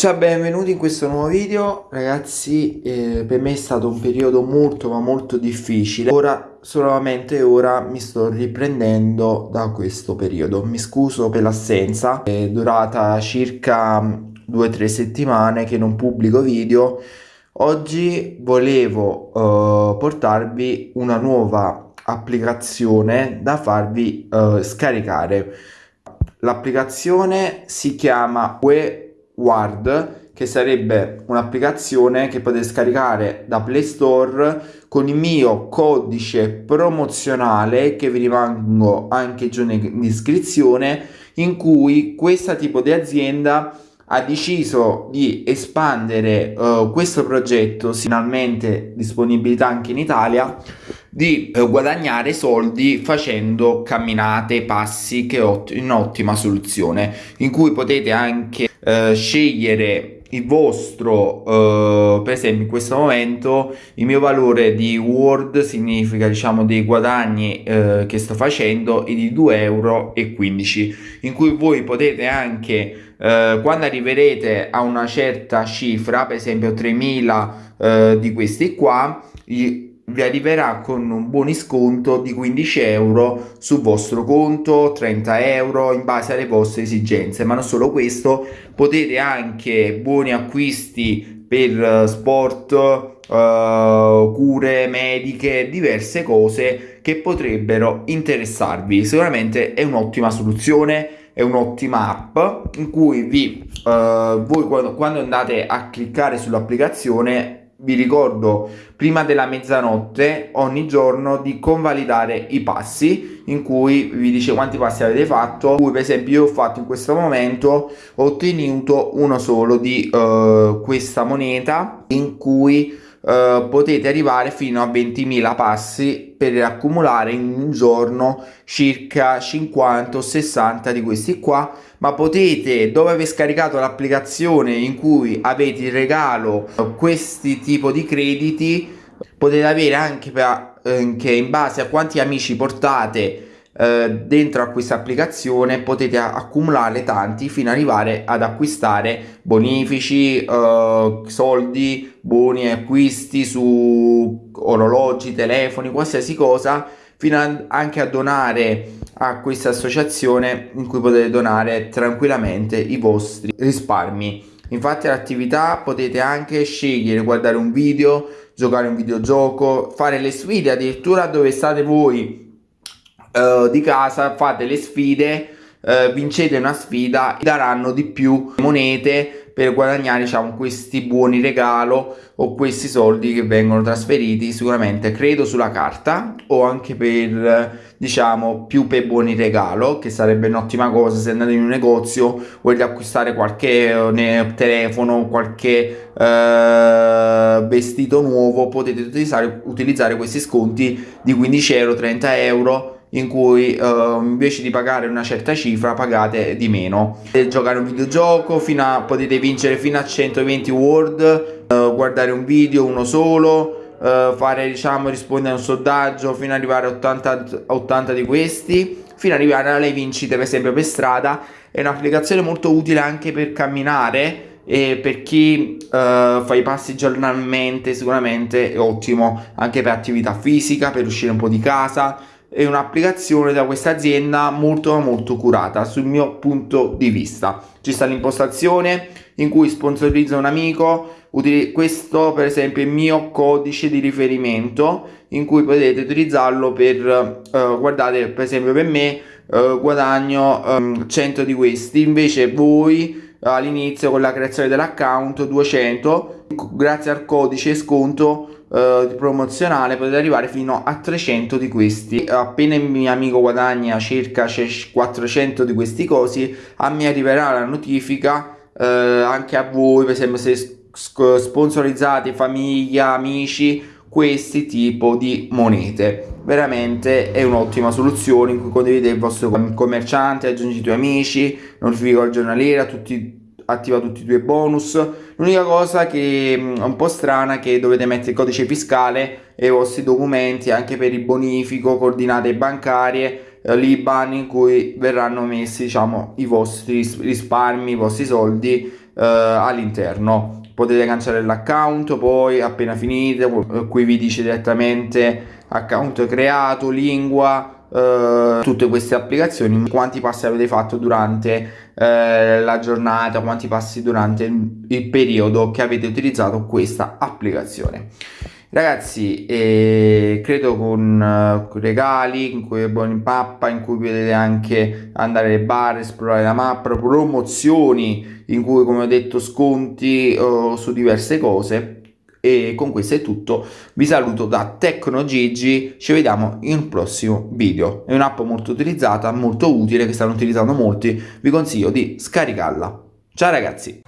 Ciao, benvenuti in questo nuovo video. Ragazzi, eh, per me è stato un periodo molto ma molto difficile. Ora solamente ora mi sto riprendendo da questo periodo. Mi scuso per l'assenza. È durata circa 2-3 settimane che non pubblico video. Oggi volevo uh, portarvi una nuova applicazione da farvi uh, scaricare. L'applicazione si chiama We Ward che sarebbe un'applicazione che potete scaricare da Play Store con il mio codice promozionale che vi rimango anche giù in descrizione in cui questo tipo di azienda ha deciso di espandere uh, questo progetto finalmente disponibilità anche in Italia di uh, guadagnare soldi facendo camminate passi che è un'ottima soluzione in cui potete anche uh, scegliere il vostro uh, per esempio in questo momento il mio valore di word significa diciamo dei guadagni uh, che sto facendo è di 2 euro e 15 in cui voi potete anche uh, quando arriverete a una certa cifra per esempio 3000 di questi qua vi arriverà con un buoni sconto di 15 euro sul vostro conto 30 euro in base alle vostre esigenze. Ma non solo questo potete anche buoni acquisti per eh, sport uh, cure mediche diverse cose che potrebbero interessarvi. Sicuramente è un'ottima soluzione è un'ottima app in cui vi uh, voi quando, quando andate a cliccare sull'applicazione vi ricordo prima della mezzanotte ogni giorno di convalidare i passi in cui vi dice quanti passi avete fatto cui per esempio io ho fatto in questo momento ho ottenuto uno solo di uh, questa moneta in cui Uh, potete arrivare fino a 20.000 passi per accumulare in un giorno circa 50 o 60 di questi qua. Ma potete dopo aver scaricato l'applicazione in cui avete il regalo questi tipo di crediti potete avere anche, per, anche in base a quanti amici portate eh, dentro a questa applicazione potete accumulare tanti fino ad arrivare ad acquistare bonifici eh, soldi buoni acquisti su orologi telefoni qualsiasi cosa fino a, anche a donare a questa associazione in cui potete donare tranquillamente i vostri risparmi. Infatti all'attività potete anche scegliere guardare un video giocare un videogioco fare le sfide addirittura dove state voi uh, di casa fate le sfide uh, vincete una sfida daranno di più monete per guadagnare diciamo questi buoni regalo o questi soldi che vengono trasferiti sicuramente credo sulla carta o anche per diciamo più per buoni regalo che sarebbe un'ottima cosa se andate in un negozio volete acquistare qualche eh, telefono qualche eh, vestito nuovo potete utilizzare, utilizzare questi sconti di 15 euro 30 euro in cui uh, invece di pagare una certa cifra pagate di meno. Potete giocare un videogioco fino a, potete vincere fino a 120 word uh, guardare un video uno solo uh, fare diciamo rispondere a un sondaggio fino ad arrivare a 80, 80 di questi fino ad arrivare alle vincite per esempio per strada. È un'applicazione molto utile anche per camminare e per chi uh, fa i passi giornalmente sicuramente è ottimo anche per attività fisica per uscire un po' di casa è un'applicazione da questa azienda molto molto curata sul mio punto di vista. Ci sta l'impostazione in cui sponsorizza un amico questo per esempio è il mio codice di riferimento in cui potete utilizzarlo per uh, guardate per esempio per me uh, guadagno um, 100 di questi. Invece voi all'inizio con la creazione dell'account 200 grazie al codice sconto eh, promozionale potete arrivare fino a 300 di questi. Appena il mio amico guadagna circa 400 di questi cosi a me arriverà la notifica uh, anche a voi per esempio se sponsorizzate famiglia amici questi tipo di monete. Veramente è un'ottima soluzione in cui condividete il vostro commerciante aggiungi i tuoi amici notifica il giornaliera tutti attiva tutti i tuoi bonus l'unica cosa che mm, è un po' strana è che dovete mettere il codice fiscale e i vostri documenti anche per il bonifico coordinate bancarie eh, l'IBAN in cui verranno messi diciamo i vostri risparmi i vostri soldi eh, eh, all'interno. Potete cancellare l'account poi appena finite qui vi dice direttamente account creato lingua Uh, tutte queste applicazioni quanti passi avete fatto durante uh, la giornata quanti passi durante il periodo che avete utilizzato questa applicazione. Ragazzi eh, credo con uh, regali in cui buoni mappa in cui potete anche andare alle bar esplorare la mappa promozioni in cui come ho detto sconti uh, su diverse cose e con questo è tutto. Vi saluto da TecnoGigi ci vediamo in un prossimo video. È un'app molto utilizzata molto utile che stanno utilizzando molti. Vi consiglio di scaricarla. Ciao ragazzi